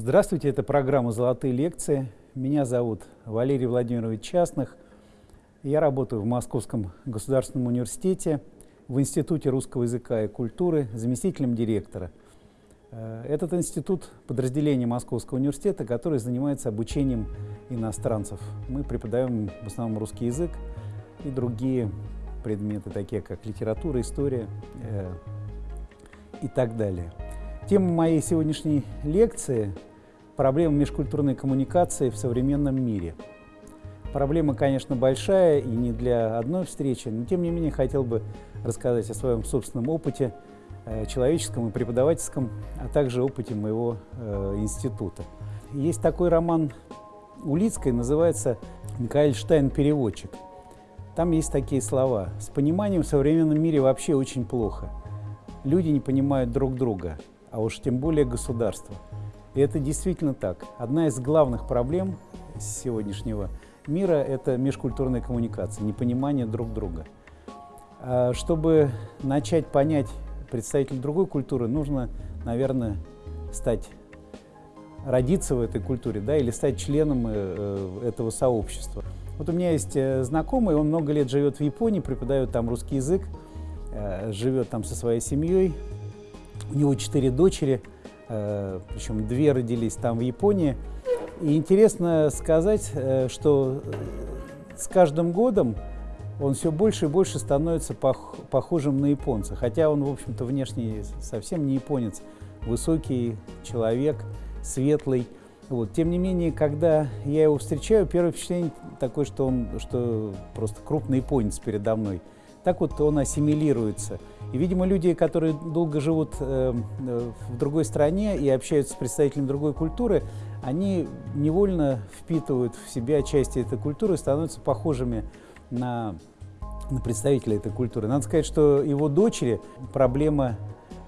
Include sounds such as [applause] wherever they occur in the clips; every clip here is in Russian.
Здравствуйте, это программа «Золотые лекции». Меня зовут Валерий Владимирович Частных. Я работаю в Московском государственном университете, в Институте русского языка и культуры, заместителем директора. Э, этот институт – подразделение Московского университета, который занимается обучением иностранцев. Мы преподаем в основном русский язык и другие предметы, такие как литература, история э, и так далее. Тема моей сегодняшней лекции – проблема межкультурной коммуникации в современном мире. Проблема, конечно, большая и не для одной встречи, но тем не менее хотел бы рассказать о своем собственном опыте, э, человеческом и преподавательском, а также опыте моего э, института. Есть такой роман Улицкой, называется «Микаэль Штайн. Переводчик». Там есть такие слова. «С пониманием в современном мире вообще очень плохо. Люди не понимают друг друга а уж тем более государства. И это действительно так. Одна из главных проблем сегодняшнего мира – это межкультурная коммуникация, непонимание друг друга. А чтобы начать понять представителей другой культуры, нужно, наверное, стать, родиться в этой культуре, да, или стать членом э, э, этого сообщества. Вот у меня есть э, знакомый, он много лет живет в Японии, преподает там русский язык, живет там со своей семьей, у него четыре дочери, причем две родились там в Японии. И интересно сказать, э, что э, с каждым годом он все больше и больше становится пох похожим на японца. Хотя он, в общем-то, внешне совсем не японец. Высокий человек, светлый. Вот. Тем не менее, когда я его встречаю, первое впечатление такое, что он что просто крупный японец передо мной. Так вот он ассимилируется. И, видимо, люди, которые долго живут э, э, в другой стране и общаются с представителями другой культуры, они невольно впитывают в себя части этой культуры и становятся похожими на, на представителей этой культуры. Надо сказать, что его дочери, проблема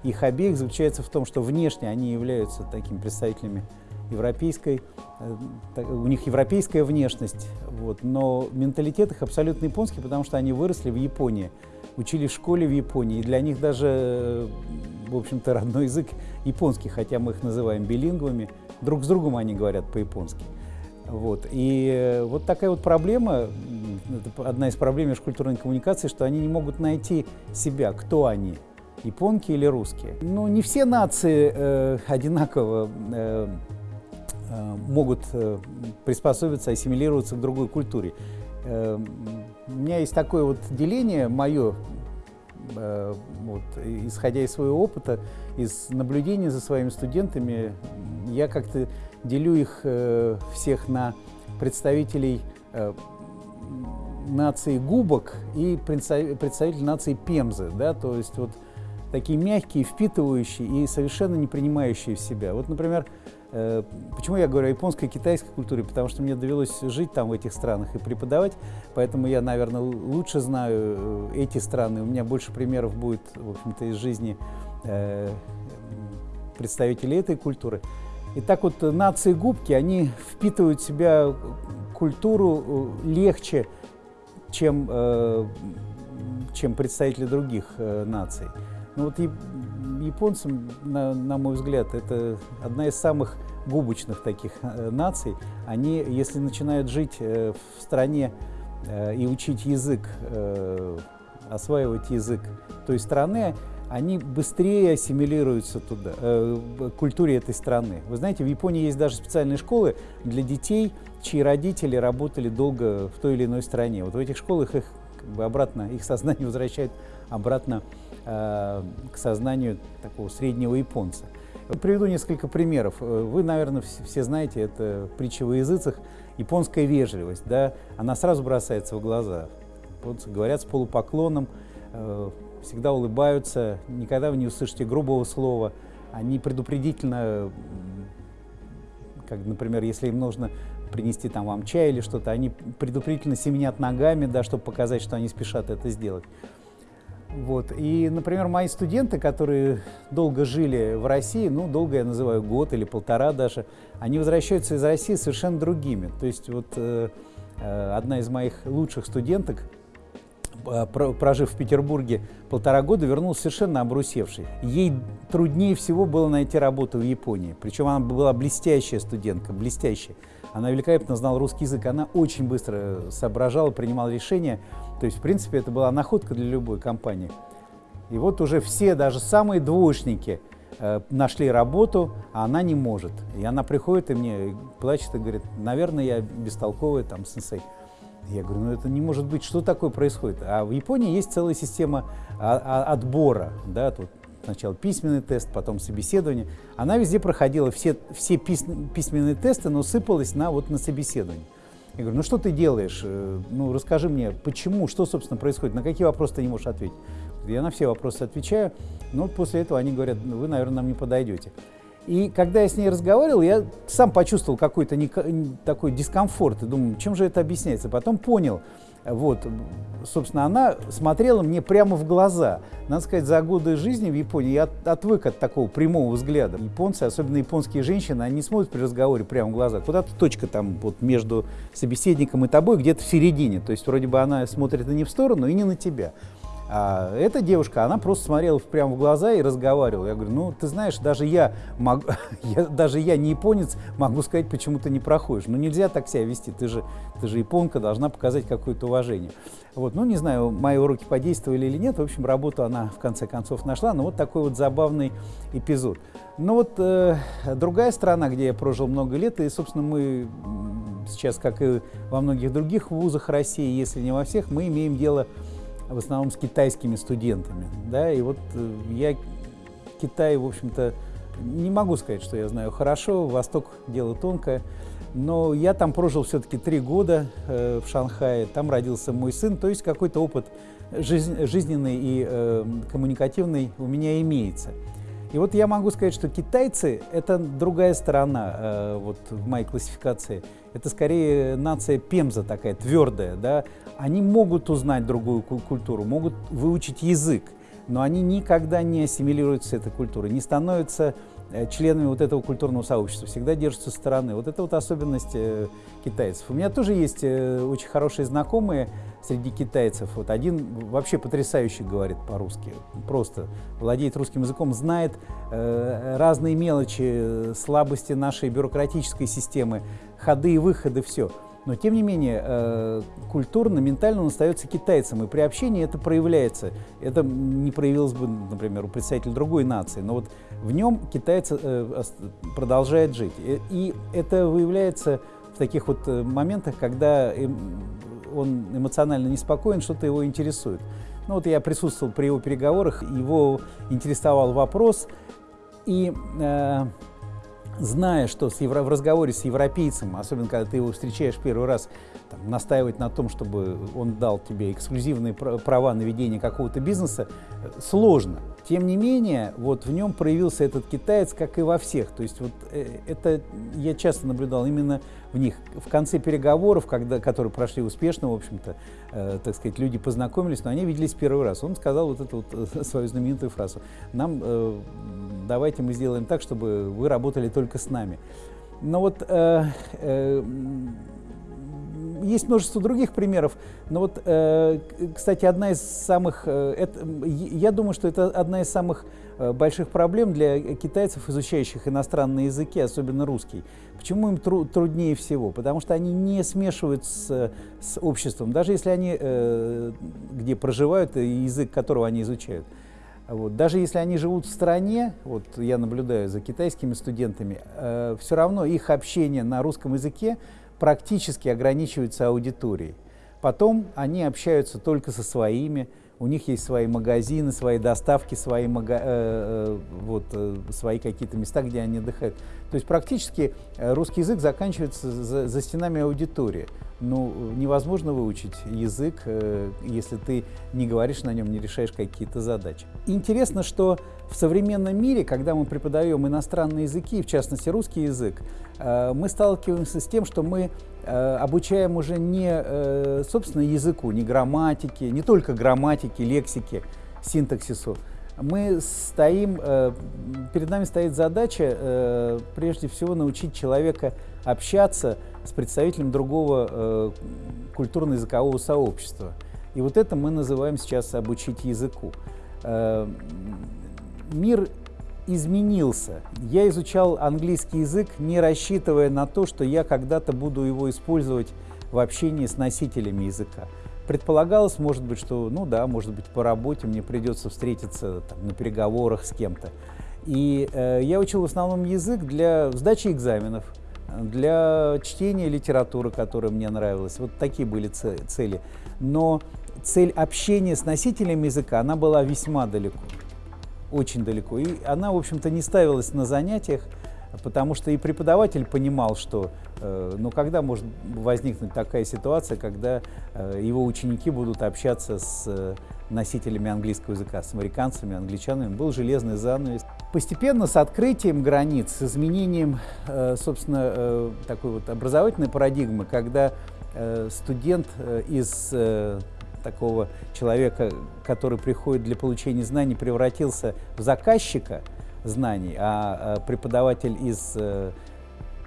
их обеих заключается в том, что внешне они являются такими представителями европейской, э, у них европейская внешность, вот, но менталитет их абсолютно японский, потому что они выросли в Японии учили в школе в Японии. И для них даже, в общем-то, родной язык японский, хотя мы их называем билингвами. Друг с другом они говорят по-японски. Вот. И э, вот такая вот проблема, это одна из проблем межкультурной коммуникации, что они не могут найти себя, кто они, японки или русские. Ну, не все нации э, одинаково э, э, могут э, приспособиться, ассимилироваться к другой культуре. Эм, у меня есть такое вот деление мое, э, вот, исходя из своего опыта, из наблюдения за своими студентами, я как-то делю их э, всех на представителей э, нации губок и представителей нации пемзы, да, то есть вот такие мягкие, впитывающие и совершенно не принимающие в себя. Вот, например, Э, почему я говорю о японской и китайской культуре? Потому что мне довелось жить там, в этих странах, и преподавать, поэтому я, наверное, лучше знаю э, эти страны. У меня больше примеров будет, в общем-то, из жизни э, представителей этой культуры. И так вот нации губки, они впитывают в себя культуру легче, чем, чем представители других наций. Ну вот японцам, на, на мой взгляд, это одна из самых губочных таких э, наций. Они, если начинают жить э, в стране э, и учить язык, осваивать язык той страны, они быстрее ассимилируются туда, э, культуре этой страны. Вы знаете, в Японии есть даже специальные школы для детей, чьи родители работали долго в той или иной стране. Вот в этих школах их как бы обратно, их сознание возвращает обратно Э, к сознанию такого среднего японца. Приведу несколько примеров. Э, вы, наверное, все знаете, это притча во языцах, японская вежливость, да, она сразу бросается в глаза. Вот говорят с полупоклоном, э, всегда улыбаются, никогда вы не услышите грубого слова, они предупредительно, как, например, если им нужно принести там вам чай или что-то, они предупредительно семенят ногами, да, чтобы показать, что они спешат это сделать. Вот. И, например, мои студенты, которые долго жили в России, ну, долго я называю год или полтора даже, они возвращаются из России совершенно другими. То есть вот э, э одна из моих лучших студенток, а, прожив в Петербурге полтора года, вернулась совершенно обрусевшей. Ей труднее всего было найти работу в Японии. Причем она была блестящая студентка, блестящая. Она великолепно знала русский язык, она очень быстро соображала, принимала решения. То есть, в принципе, это была находка для любой компании. И вот уже все, даже самые двоечники, э, нашли работу, а она не может. И она приходит и мне плачет и говорит, наверное, я бестолковая там сенсей. Я говорю, ну это не может быть, что такое происходит? А в Японии есть целая система а, а, отбора, да, тут сначала письменный тест, потом собеседование. Она везде проходила все, все письменные тесты, но сыпалась на, вот, на собеседование. Я говорю, ну что ты делаешь? Э, ну расскажи мне, почему, что, собственно, происходит, на какие вопросы ты не можешь ответить? Я на все вопросы отвечаю, но после этого они говорят, ну, вы, наверное, нам не подойдете. И когда я с ней разговаривал, я сам почувствовал какой-то такой дискомфорт и думаю, чем же это объясняется. Потом понял, вот, собственно, она смотрела мне прямо в глаза. Надо сказать, за годы жизни в Японии я отвык от такого прямого взгляда. Японцы, особенно японские женщины, они смотрят при разговоре прямо в глаза. Куда-то точка там вот между собеседником и тобой, где-то в середине. То есть вроде бы она смотрит и не в сторону, и не на тебя. А эта девушка, она просто смотрела прямо в глаза и разговаривала. Я говорю, ну, ты знаешь, даже я, могу, [laughs] я, даже я не японец, могу сказать, почему ты не проходишь. Ну, нельзя так себя вести, ты же, ты же японка, должна показать какое-то уважение. Вот, ну, не знаю, мои уроки подействовали или нет. В общем, работу она в конце концов нашла. Но вот такой вот забавный эпизод. Ну вот э, другая страна, где я прожил много лет, и, собственно, мы сейчас, как и во многих других вузах России, если не во всех, мы имеем дело в основном с китайскими студентами. Да? И вот э, я Китай, в общем-то, не могу сказать, что я знаю хорошо, Восток – дело тонкое, но я там прожил все-таки три года э, в Шанхае, там родился мой сын, то есть какой-то опыт жизненный и э, коммуникативный у меня имеется. И вот я могу сказать, что китайцы – это другая сторона э, вот, в моей классификации. Это скорее нация пемза такая, твердая. Да? Они могут узнать другую культуру, могут выучить язык, но они никогда не ассимилируются с этой культурой, не становятся Э, членами вот этого культурного сообщества, всегда держатся со стороны. Вот это вот особенность э, китайцев. У меня тоже есть э, очень хорошие знакомые среди китайцев. Вот один вообще потрясающе говорит по-русски, просто владеет русским языком, знает э, разные мелочи, слабости нашей бюрократической системы, ходы и выходы, все. Но, тем не менее, э, культурно, ментально он остается китайцем, и при общении это проявляется. Это не проявилось бы, например, у представителя другой нации, но вот в нем китаец э, продолжает жить. И это выявляется в таких вот э, моментах, когда он эмоционально неспокоен, что-то его интересует. Ну вот я присутствовал при его переговорах, его интересовал вопрос, и э, зная, что с евро, в разговоре с европейцем, особенно когда ты его встречаешь первый раз, там, настаивать на том, чтобы он дал тебе эксклюзивные права на ведение какого-то бизнеса, сложно. Тем не менее, вот в нем проявился этот китаец, как и во всех. То есть вот э, это я часто наблюдал именно в них. В конце переговоров, когда, которые прошли успешно, в общем-то, э, так сказать, люди познакомились, но они виделись первый раз. Он сказал вот эту вот э, [laughs] свою знаменитую фразу. Нам э, давайте мы сделаем так, чтобы вы работали только с нами. Но вот э, э, есть множество других примеров, но вот, э, кстати, одна из самых, э, это, я думаю, что это одна из самых э, больших проблем для китайцев, изучающих иностранные языки, особенно русский. Почему им тру труднее всего? Потому что они не смешивают с, с обществом, даже если они где проживают, язык которого они изучают. Вот. Даже если они живут в стране, вот я наблюдаю за китайскими студентами, э, все равно их общение на русском языке практически ограничивается аудиторией. Потом они общаются только со своими, у них есть свои магазины, свои доставки, свои, э, э, вот, э, свои какие-то места, где они отдыхают. То есть практически э, русский язык заканчивается за, за стенами аудитории. Ну, невозможно выучить язык, э, если ты не говоришь на нем, не решаешь какие-то задачи. Интересно, что в современном мире, когда мы преподаем иностранные языки, в частности русский язык, э, мы сталкиваемся с тем, что мы обучаем уже не, э, собственно, языку, не грамматике, не только грамматике, лексике, синтаксису. Мы стоим, э, перед нами стоит задача, прежде всего, научить человека общаться с представителем другого культурно-языкового сообщества. И вот это мы называем сейчас обучить языку. Э, мир изменился. Я изучал английский язык, не рассчитывая на то, что я когда-то буду его использовать в общении с носителями языка. Предполагалось, может быть, что, ну да, может быть, по работе мне придется встретиться там, на переговорах с кем-то. И э, я учил в основном язык для сдачи экзаменов, для чтения литературы, которая мне нравилась. Вот такие были цели. Но цель общения с носителем языка, она была весьма далеко, очень далеко. И она, в общем-то, не ставилась на занятиях, потому что и преподаватель понимал, что э, ну, когда может возникнуть такая ситуация, когда э, его ученики будут общаться с э, носителями английского языка, с американцами, англичанами, был железный занавес. Постепенно с открытием границ, с изменением, собственно, такой вот образовательной парадигмы, когда студент из такого человека, который приходит для получения знаний, превратился в заказчика знаний, а преподаватель из э,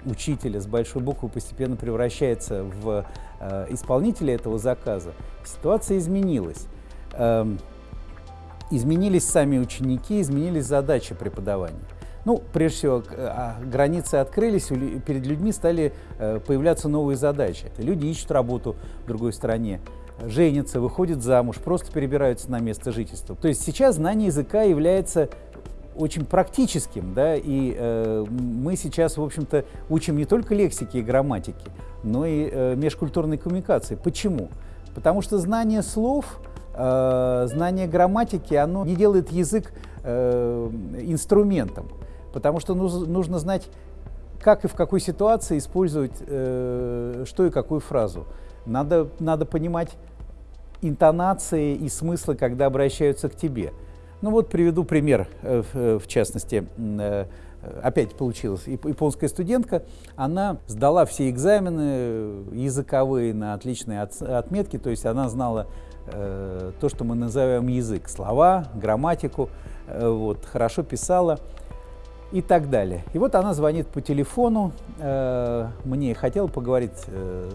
учителя с большой буквы постепенно превращается в э, исполнителя этого заказа, ситуация изменилась. Эм, изменились сами ученики, изменились задачи преподавания. Ну, прежде всего, а, границы открылись, перед людьми стали э, появляться новые задачи. Люди ищут работу в другой стране, женятся, выходят замуж, просто перебираются на место жительства. То есть сейчас знание языка является очень практическим, да, и э, мы сейчас, в общем-то, учим не только лексики и грамматики, но и э, межкультурной коммуникации. Почему? Потому что знание слов, э, знание грамматики, оно не делает язык э, инструментом, потому что нужно знать, как и в какой ситуации использовать э, что и какую фразу. Надо, надо понимать интонации и смыслы, когда обращаются к тебе. Ну вот приведу пример, э, э, в частности, э, опять получилась японская студентка, она сдала все экзамены языковые на отличные отметки, то есть она знала то, что мы называем язык, слова, грамматику, вот, хорошо писала и так далее. И вот она звонит по телефону, мне хотела поговорить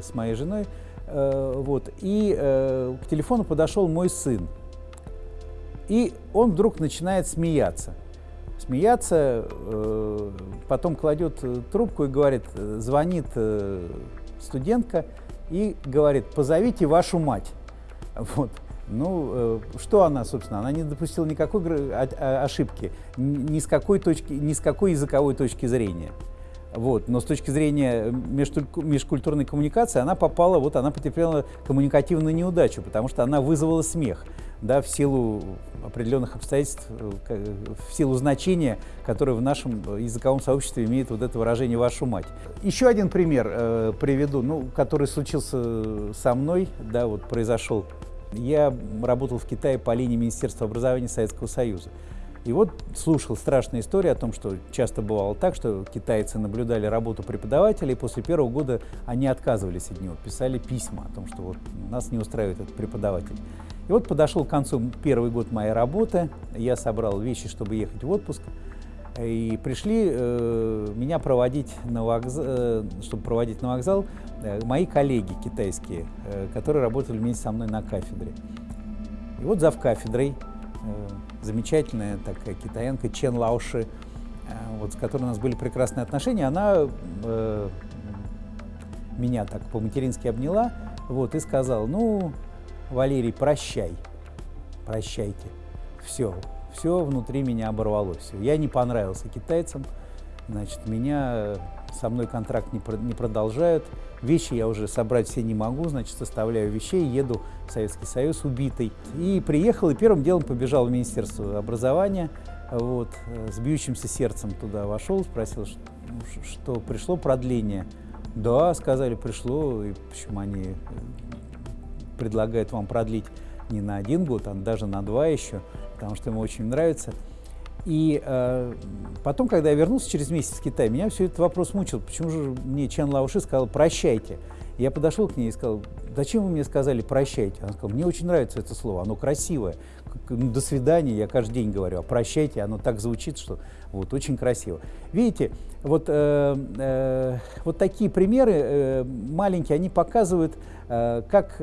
с моей женой, вот, и э, к телефону подошел мой сын. И он вдруг начинает смеяться. Смеяться, э, потом кладет трубку и говорит, звонит студентка и говорит, позовите вашу мать. Вот. Ну, что она, собственно, она не допустила никакой ошибки, ни с какой, точки, ни с какой языковой точки зрения. Вот. Но с точки зрения межкультурной коммуникации она попала, вот она потерпела коммуникативную неудачу, потому что она вызвала смех да, в силу определенных обстоятельств, э, в силу значения, которое в нашем языковом сообществе имеет вот это выражение «вашу мать». Еще один пример э, приведу, ну, который случился со мной, да, вот произошел. Я работал в Китае по линии Министерства образования Советского Союза. И вот слушал страшные истории о том, что часто бывало так, что китайцы наблюдали работу преподавателя, и после первого года они отказывались от него, писали письма о том, что вот нас не устраивает этот преподаватель. И вот подошел к концу первый год моей работы, я собрал вещи, чтобы ехать в отпуск, и пришли э, меня проводить на вокзал, э, чтобы проводить на вокзал э, мои коллеги китайские, э, которые работали вместе со мной на кафедре. И вот зав кафедрой Э, замечательная такая китаянка Чен Лауши, э, вот, с которой у нас были прекрасные отношения, она э, меня так по-матерински обняла вот, и сказала, ну, Валерий, прощай, прощайте, все, все внутри меня оборвалось, я не понравился китайцам, значит, меня со мной контракт не, не продолжают, вещи я уже собрать все не могу, значит, составляю вещей, еду в Советский Союз убитый. И приехал, и первым делом побежал в Министерство образования, вот, с бьющимся сердцем туда вошел, спросил, что, что пришло продление. Да, сказали, пришло, и почему они э, предлагают вам продлить не на один год, а даже на два еще, потому что ему очень нравится. И э, потом, когда я вернулся через месяц в Китай, меня все этот вопрос мучил. Почему же мне Чан Лауши сказал «прощайте»? Я подошел к ней и сказал, зачем вы мне сказали «прощайте»? Она сказала, мне очень нравится это слово, оно красивое. Ну, до свидания, я каждый день говорю, а прощайте, оно так звучит, что вот очень красиво. Видите, вот, э, э, вот такие примеры э, маленькие, они показывают, э, как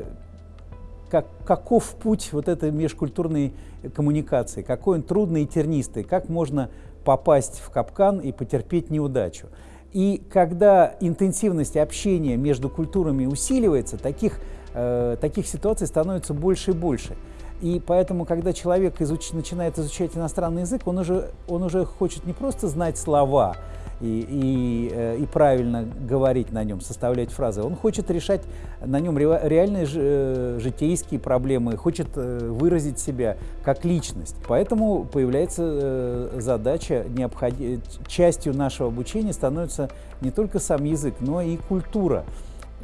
как, каков путь вот этой межкультурной коммуникации, какой он трудный и тернистый, как можно попасть в капкан и потерпеть неудачу. И когда интенсивность общения между культурами усиливается, таких, э, таких ситуаций становится больше и больше. И поэтому, когда человек изуч... начинает изучать иностранный язык, он уже, он уже хочет не просто знать слова, и, и, э, и правильно говорить на нем, составлять фразы. Он хочет решать на нем реальные э, житейские проблемы, хочет э, выразить себя как личность. Поэтому появляется задача, необход... частью нашего обучения становится не только сам язык, но и культура.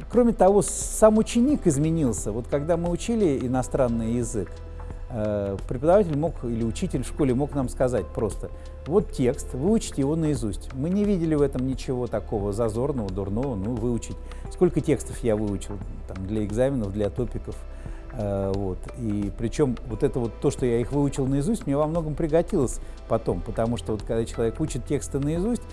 Кроме того, сам ученик изменился. Вот когда мы учили иностранный язык, преподаватель мог или учитель в школе мог нам сказать просто, вот текст, выучите его наизусть. Мы не видели в этом ничего такого зазорного, дурного, ну, выучить. Сколько текстов я выучил там, для экзаменов, для топиков. Э, вот. И причем вот это вот то, что я их выучил наизусть, мне во многом пригодилось потом, потому что вот когда человек учит тексты наизусть,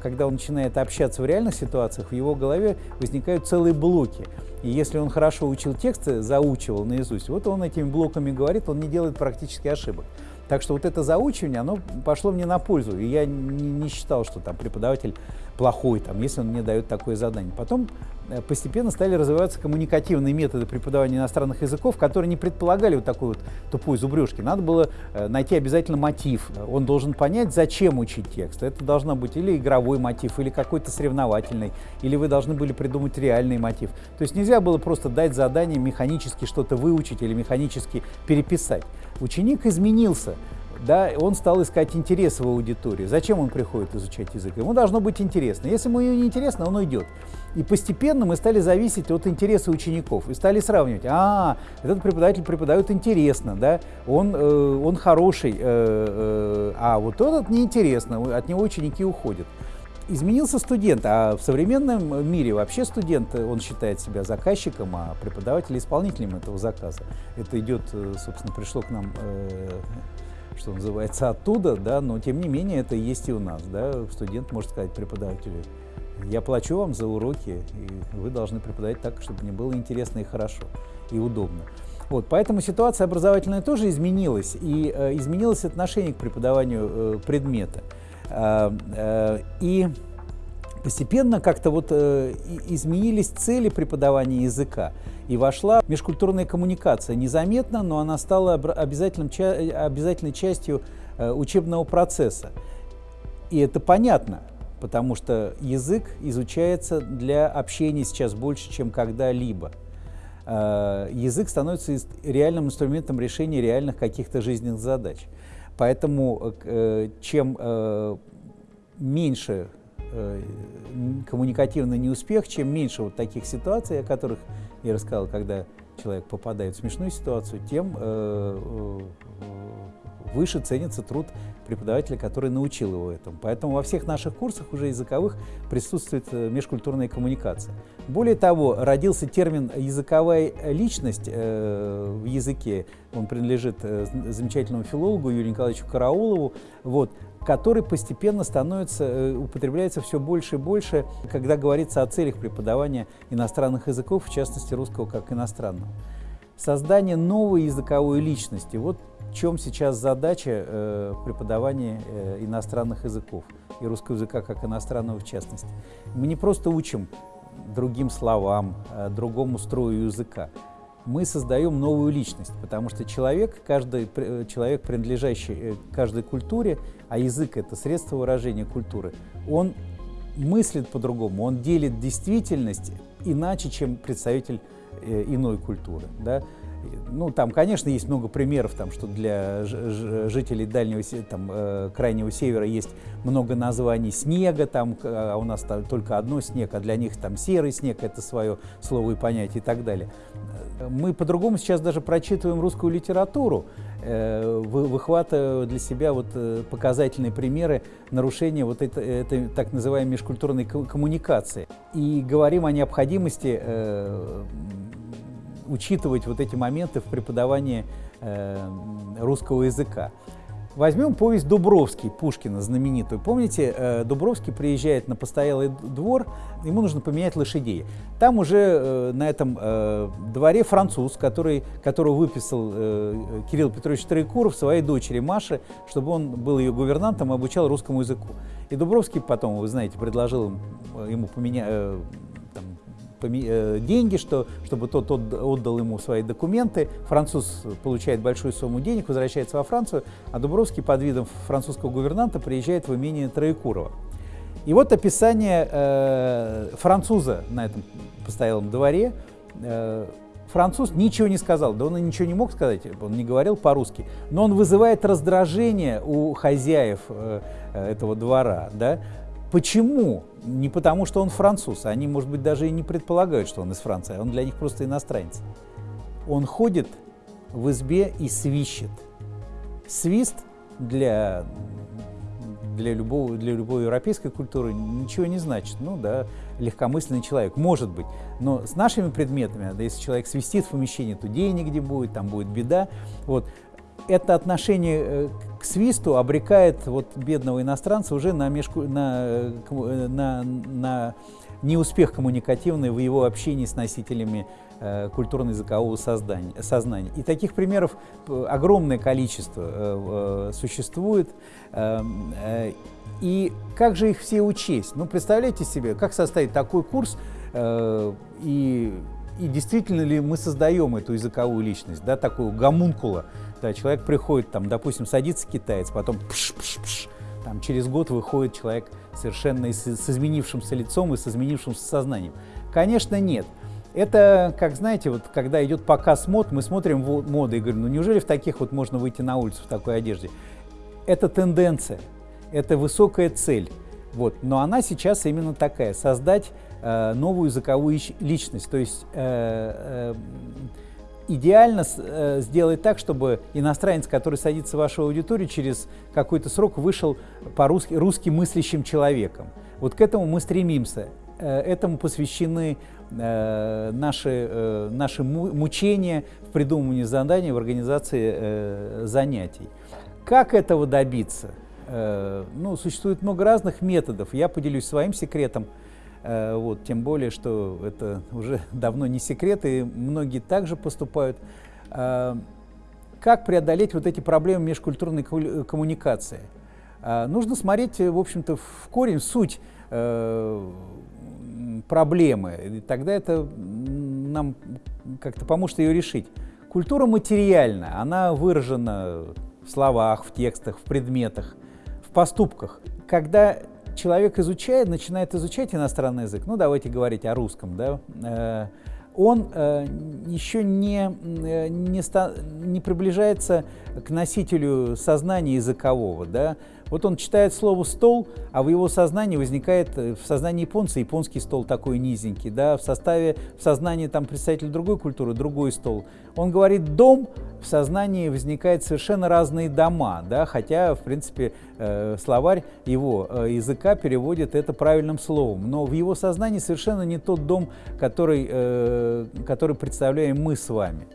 когда он начинает общаться в реальных ситуациях, в его голове возникают целые блоки. И если он хорошо учил тексты, заучивал наизусть, вот он этими блоками говорит, он не делает практически ошибок. Так что вот это заучивание, оно пошло мне на пользу. И я не считал, что там преподаватель плохой, там, если он мне дает такое задание. Потом э, постепенно стали развиваться коммуникативные методы преподавания иностранных языков, которые не предполагали вот такой вот тупой зубрежки. Надо было э, найти обязательно мотив. Он должен понять, зачем учить текст. Это должно быть или игровой мотив, или какой-то соревновательный, или вы должны были придумать реальный мотив. То есть нельзя было просто дать задание механически что-то выучить или механически переписать. Ученик изменился да, он стал искать интересы в аудитории. Зачем он приходит изучать язык? Ему должно быть интересно. Если ему не интересно, он уйдет. И постепенно мы стали зависеть от интереса учеников и стали сравнивать. А, этот преподаватель преподает интересно, да, он, э, он хороший, э, э, а вот этот неинтересно, от него ученики уходят. Изменился студент, а в современном мире вообще студент, он считает себя заказчиком, а преподаватель исполнителем этого заказа. Это идет, э, собственно, пришло к нам э, что называется, оттуда, да, но тем не менее это есть и у нас. Да. Студент может сказать преподавателю, я плачу вам за уроки, и вы должны преподавать так, чтобы мне было интересно и хорошо, и удобно. Вот, поэтому ситуация образовательная тоже изменилась, и э, изменилось отношение к преподаванию э, предмета. Э, э, и постепенно как-то вот э, изменились цели преподавания языка и вошла межкультурная коммуникация. Незаметно, но она стала обязательным, обязательной частью э, учебного процесса. И это понятно, потому что язык изучается для общения сейчас больше, чем когда-либо. Э, язык становится реальным инструментом решения реальных каких-то жизненных задач. Поэтому э, чем меньше коммуникативный неуспех, чем меньше вот таких ситуаций, о которых я рассказал, когда человек попадает в смешную ситуацию, тем э, э, выше ценится труд преподавателя, который научил его этому. Поэтому во всех наших курсах уже языковых присутствует э, межкультурная коммуникация. Более того, родился термин «языковая личность» в языке. Он принадлежит замечательному филологу Юрию Николаевичу Караулову. Вот который постепенно становится, э, употребляется все больше и больше, когда говорится о целях преподавания иностранных языков, в частности русского как иностранного. Создание новой языковой личности. Вот в чем сейчас задача э, преподавания э, иностранных языков и русского языка как иностранного в частности. Мы не просто учим другим словам, э, другому строю языка мы создаем новую личность, потому что человек, каждый э, человек, принадлежащий э, каждой культуре, а язык – это средство выражения культуры, он мыслит по-другому, он делит действительность иначе, чем представитель э, иной культуры. Да? Ну, там, конечно, есть много примеров, там, что для жителей дальнего, там, э, крайнего севера есть много названий снега, там, а у нас там только одно снег, а для них там серый снег – это свое слово и понятие и так далее. Мы по-другому сейчас даже прочитываем русскую литературу, э, выхватывая для себя вот э, показательные примеры нарушения вот этой, этой так называемой межкультурной коммуникации. И говорим о необходимости э, учитывать вот эти моменты в преподавании русского языка. Возьмем повесть Дубровский Пушкина, знаменитую. Помните, э, Дубровский приезжает на постоялый двор, ему нужно поменять лошадей. Там уже э, на этом э, дворе француз, который, которого выписал Кирилл Петрович Троекуров своей дочери Маше, чтобы он был ее гувернантом и обучал русскому языку. И Дубровский потом, вы знаете, предложил ему поменять Э, деньги, что, чтобы тот отдал ему свои документы. Француз получает большую сумму денег, возвращается во Францию, а Дубровский под видом французского гувернанта приезжает в имение Троекурова. И вот описание э, француза на этом постоялом дворе. Э, француз ничего не сказал, да он и ничего не мог сказать, он не говорил по-русски, но он вызывает раздражение у хозяев э, э этого двора, да, Почему? Не потому, что он француз. Они, может быть, даже и не предполагают, что он из Франции. Он для них просто иностранец. Он ходит в избе и свищет. Свист для, для, любого, для любой европейской культуры ничего не значит. Ну да, легкомысленный человек, может быть. Но с нашими предметами, да, если человек свистит в помещении, то денег где будет, там будет беда. Вот. Это отношение э, к свисту обрекает вот бедного иностранца уже на, межку, на, на, на неуспех коммуникативный в его общении с носителями э, культурно-языкового сознания. И таких примеров э, огромное количество э, э, существует. Э, э, и как же их все учесть? Ну, представляете себе, как составить такой курс, э, и, и действительно ли мы создаем эту языковую личность, да, такую гомункула, да, человек приходит, там, допустим, садится китаец, потом пш -пш -пш, там, через год выходит человек совершенно с, с изменившимся лицом и с изменившимся сознанием. Конечно, нет. Это, как знаете, вот когда идет показ мод, мы смотрим моды и говорим, ну неужели в таких вот можно выйти на улицу в такой одежде? Это тенденция, это высокая цель. Вот. Но она сейчас именно такая, создать э, новую языковую личность, то есть э, э, идеально э, сделать так, чтобы иностранец, который садится в вашу аудиторию, через какой-то срок вышел по-русски русски мыслящим человеком. Вот к этому мы стремимся. Э, этому посвящены э, наши, наши мучения в придумывании заданий, в организации занятий. Как этого добиться? Ну, существует много разных методов. Я поделюсь своим секретом – вот, тем более, что это уже [laughs] давно не секрет, и многие также поступают. Э, как преодолеть вот эти проблемы межкультурной коммуникации? Э, нужно смотреть, в общем-то, в корень, в суть проблемы, и тогда это нам как-то поможет ее решить. Культура материальна, она выражена в словах, в текстах, в предметах, в поступках. Когда человек изучает, начинает изучать иностранный язык, ну давайте говорить о русском, да, э, он э, еще не, э, не, не приближается к носителю сознания языкового, да, вот он читает слово «стол», а в его сознании возникает, э, в сознании японца, японский стол такой низенький, да, в составе, в сознании там представителя другой культуры, другой стол. Он говорит «дом», в сознании возникают совершенно разные дома, да, хотя, в принципе, э, словарь его э, языка переводит это правильным словом, но в его сознании совершенно не тот дом, который, э, который представляем мы с вами.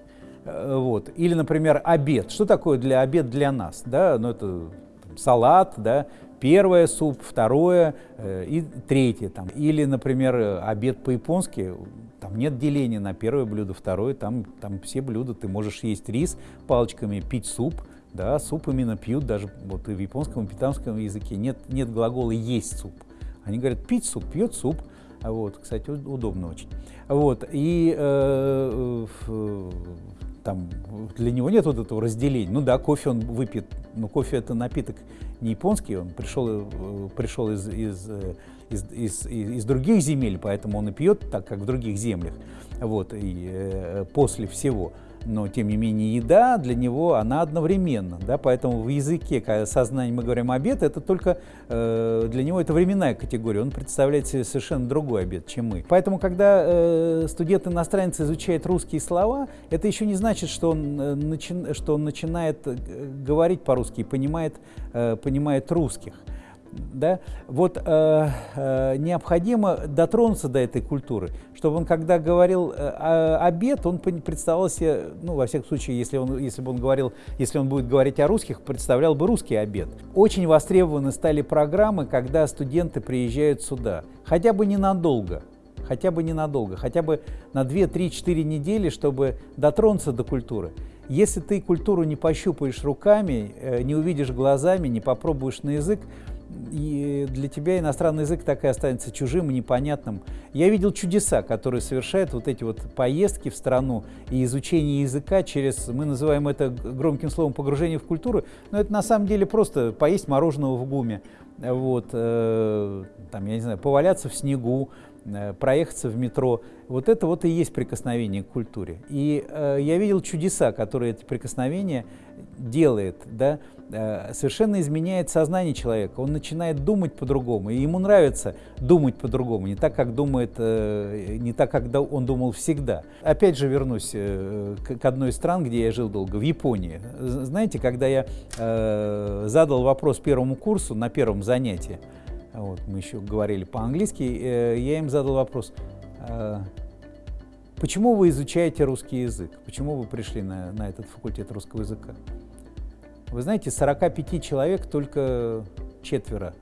Э, вот. Или, например, обед. Что такое для обед для нас? Да? Ну, это салат, да, первое суп, второе э, и третье. Там. Или, например, обед по-японски, там нет деления на первое блюдо, второе, там, там все блюда, ты можешь есть рис палочками, пить суп, да, суп именно пьют, даже вот и в японском, и питанском языке нет, нет глагола «есть суп». Они говорят «пить суп», «пьет суп», вот, кстати, удобно очень. Вот, и э, э, там для него нет вот этого разделения. Ну да, кофе он выпьет, но кофе это напиток не японский, он пришел, э, пришел из, из, э, из, из, из других земель, поэтому он и пьет так, как в других землях, вот, и э, после всего но тем не менее еда для него, она одновременно, да, поэтому в языке, когда сознание мы говорим обед, это только э, для него это временная категория, он представляет себе совершенно другой обед, чем мы. Поэтому, когда э, студент-иностранец изучает русские слова, это еще не значит, что он, э, начи, что он начинает э, говорить по-русски понимает, э, понимает русских да, вот э, э, необходимо дотронуться до этой культуры, чтобы он, когда говорил э, обед, он представлял себе, ну, во всяком случае, если, он, если бы он говорил, если он будет говорить о русских, представлял бы русский обед. Очень востребованы стали программы, когда студенты приезжают сюда, хотя бы ненадолго, хотя бы ненадолго, хотя бы на 2, 3, 4 недели, чтобы дотронуться до культуры. Если ты культуру не пощупаешь руками, э, не увидишь глазами, не попробуешь на язык, и для тебя иностранный язык так и останется чужим и непонятным. Я видел чудеса, которые совершают вот эти вот поездки в страну и изучение языка через, мы называем это громким словом, погружение в культуру, но это на самом деле просто поесть мороженого в гуме, вот, э, там, я не знаю, поваляться в снегу, Э, проехаться в метро. Вот это вот и есть прикосновение к культуре. И э, я видел чудеса, которые эти прикосновения делает, да, совершенно изменяет сознание человека. Он начинает думать по-другому, и ему нравится думать по-другому, не так, как думает, э, не так, как он думал всегда. Опять же вернусь э, к, одной из стран, где я жил долго, в Японии. Знаете, когда я э, задал вопрос первому курсу на первом занятии, вот, мы еще говорили по-английски, э, я им задал вопрос, э, почему вы изучаете русский язык? Почему вы пришли на, на этот факультет русского языка? Вы знаете, 45 человек только четверо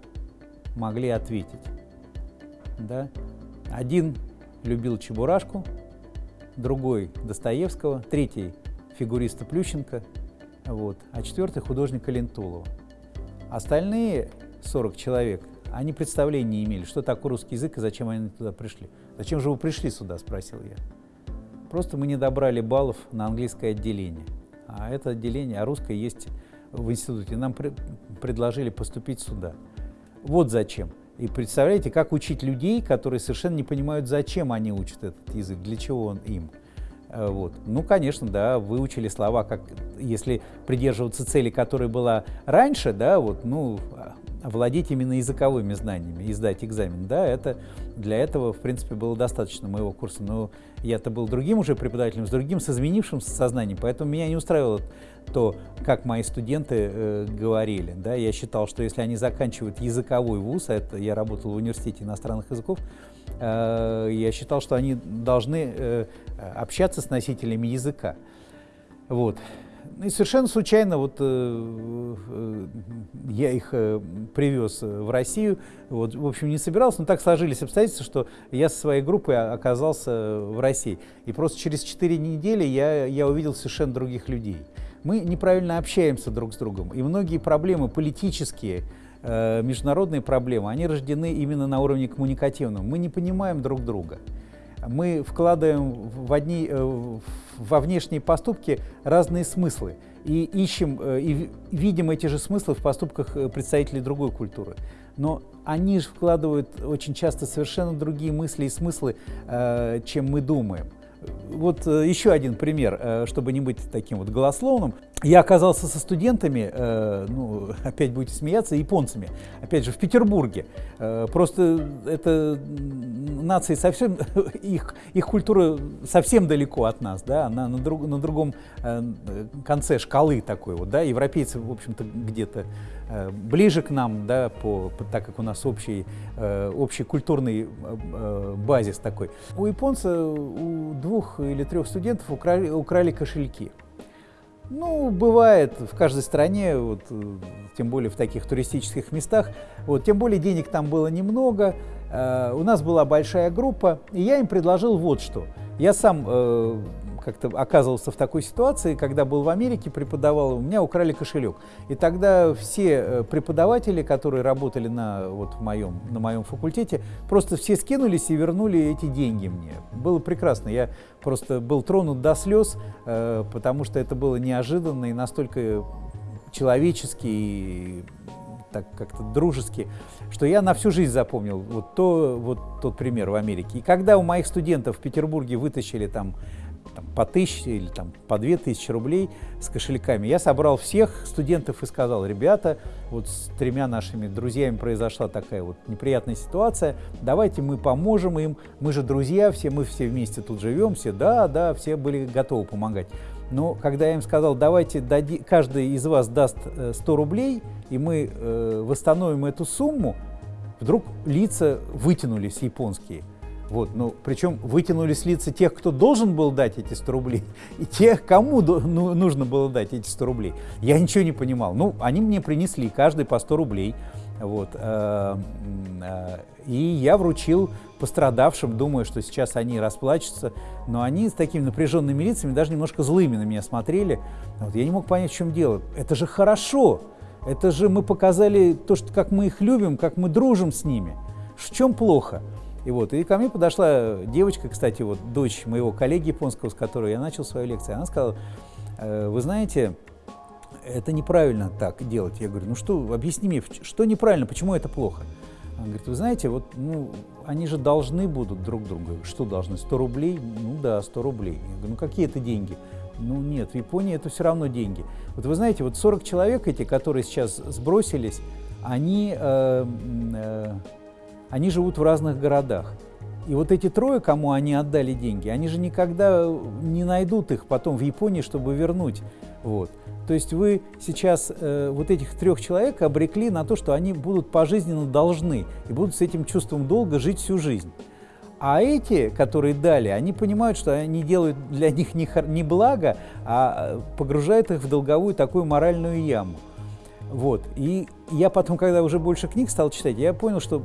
могли ответить. Да? Один любил Чебурашку, другой Достоевского, третий фигуриста Плющенко, вот, а четвертый художника Лентулова. Остальные 40 человек они представления не имели, что такое русский язык и зачем они туда пришли. «Зачем же вы пришли сюда?» – спросил я. Просто мы не добрали баллов на английское отделение. А это отделение, а русское есть в институте. Нам предложили поступить сюда. Вот зачем. И представляете, как учить людей, которые совершенно не понимают, зачем они учат этот язык, для чего он им. Э, вот. Ну, конечно, да, выучили слова, как если придерживаться цели, которая была раньше, да, вот, ну, овладеть именно языковыми знаниями и сдать экзамен. Да, это, для этого, в принципе, было достаточно моего курса. Но я-то был другим уже преподавателем, с другим, с изменившимся сознанием, поэтому меня не устраивало то, как мои студенты э, говорили. Да. Я считал, что если они заканчивают языковой вуз, а это я работал в университете иностранных языков, э, я считал, что они должны э, общаться с носителями языка. Вот. И совершенно случайно вот э, э, я их э, привез в Россию. Вот, в общем, не собирался, но так сложились обстоятельства, что я со своей группой оказался в России. И просто через 4 недели я, я увидел совершенно других людей. Мы неправильно общаемся друг с другом, и многие проблемы политические, э, международные проблемы, они рождены именно на уровне коммуникативном. Мы не понимаем друг друга мы вкладываем в одни, э, во внешние поступки разные смыслы и ищем э, и видим эти же смыслы в поступках э, представителей другой культуры. Но они же вкладывают очень часто совершенно другие мысли и смыслы, чем мы думаем. Вот еще один пример, чтобы не быть таким вот голословным. Я оказался со студентами, э, ну, [laughs] опять будете смеяться, японцами, опять же, в Петербурге. Э, просто это нации совсем, [laughs] их, их культура совсем далеко от нас, да, она на, друг, на другом э, конце шкалы такой вот, да, европейцы, в общем-то, где-то э, ближе к нам, да, по, по, так как у нас общий, э, общий культурный базис такой. У японца, у двух или трех студентов украли, украли кошельки. Ну, бывает в каждой стране, вот, тем более в таких туристических местах. Вот, тем более денег там было немного. Э, у нас была большая группа, и я им предложил вот что. Я сам э, как-то оказывался в такой ситуации, когда был в Америке, преподавал, у меня украли кошелек. И тогда все э, преподаватели, которые работали на, вот, в моем, на моем факультете, просто все скинулись и вернули эти деньги мне. Было прекрасно. Я просто был тронут до слез, э, потому что это было неожиданно и настолько человечески и так как-то дружески, что я на всю жизнь запомнил вот, то, вот тот пример в Америке. И когда у моих студентов в Петербурге вытащили там там, по тысяче или там, по две тысячи рублей с кошельками. Я собрал всех студентов и сказал, ребята, вот с тремя нашими друзьями произошла такая вот неприятная ситуация, давайте мы поможем им, мы же друзья, все мы все вместе тут живем, все, да, да, все были готовы помогать. Но когда я им сказал, давайте дади, каждый из вас даст 100 э, рублей, и мы э, восстановим эту сумму, вдруг лица вытянулись японские – Вот, ну, причем вытянули лица тех, кто должен был дать эти 100 рублей, [laughs] и тех, кому ну, нужно было дать эти 100 рублей. Я ничего не понимал. Ну, они мне принесли каждый по 100 рублей. Вот, э, э, и я вручил пострадавшим, думаю, что сейчас они расплачутся, но они с такими напряженными лицами, даже немножко злыми на меня смотрели. Вот, я не мог понять, в чем дело. Это же хорошо, это же мы показали то, что, как мы их любим, как мы дружим с ними. В чем плохо? И вот, и ко мне подошла девочка, кстати, вот дочь моего коллеги японского, с которой я начал свою лекцию. Она сказала, «Э, вы знаете, это неправильно так делать. Я говорю, ну что, объясни мне, что неправильно, почему это плохо? Она говорит, вы знаете, вот, ну, они же должны будут друг другу. Что должны, 100 рублей? Ну да, 100 рублей. Я говорю, ну какие это деньги? Ну нет, в Японии это все равно деньги. Вот вы знаете, вот 40 человек эти, которые сейчас сбросились, они, э, э, они живут в разных городах. И вот эти трое, кому они отдали деньги, они же никогда не найдут их потом в Японии, чтобы вернуть. Вот. То есть вы сейчас э, вот этих трех человек обрекли на то, что они будут пожизненно должны и будут с этим чувством долга жить всю жизнь. А эти, которые дали, они понимают, что они делают для них не, не благо, а погружают их в долговую такую моральную яму. Вот. И я потом, когда уже больше книг стал читать, я понял, что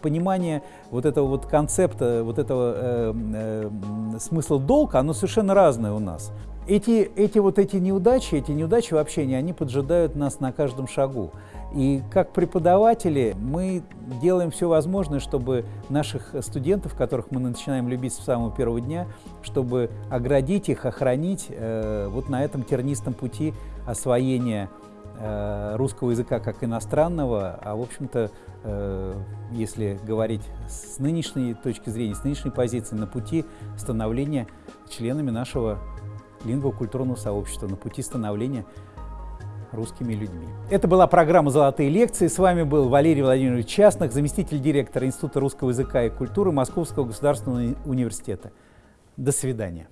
понимание вот этого вот концепта, вот этого э, э, смысла долга, оно совершенно разное у нас. Эти, эти вот эти неудачи, эти неудачи в общении, они поджидают нас на каждом шагу. И как преподаватели мы делаем все возможное, чтобы наших студентов, которых мы начинаем любить с самого первого дня, чтобы оградить их, охранить э, вот на этом тернистом пути освоения русского языка как иностранного, а в общем-то, э, если говорить с нынешней точки зрения, с нынешней позиции, на пути становления членами нашего лингвокультурного сообщества на пути становления русскими людьми. Это была программа «Золотые лекции». С вами был Валерий Владимирович Частных, заместитель директора Института русского языка и культуры Московского государственного университета. До свидания.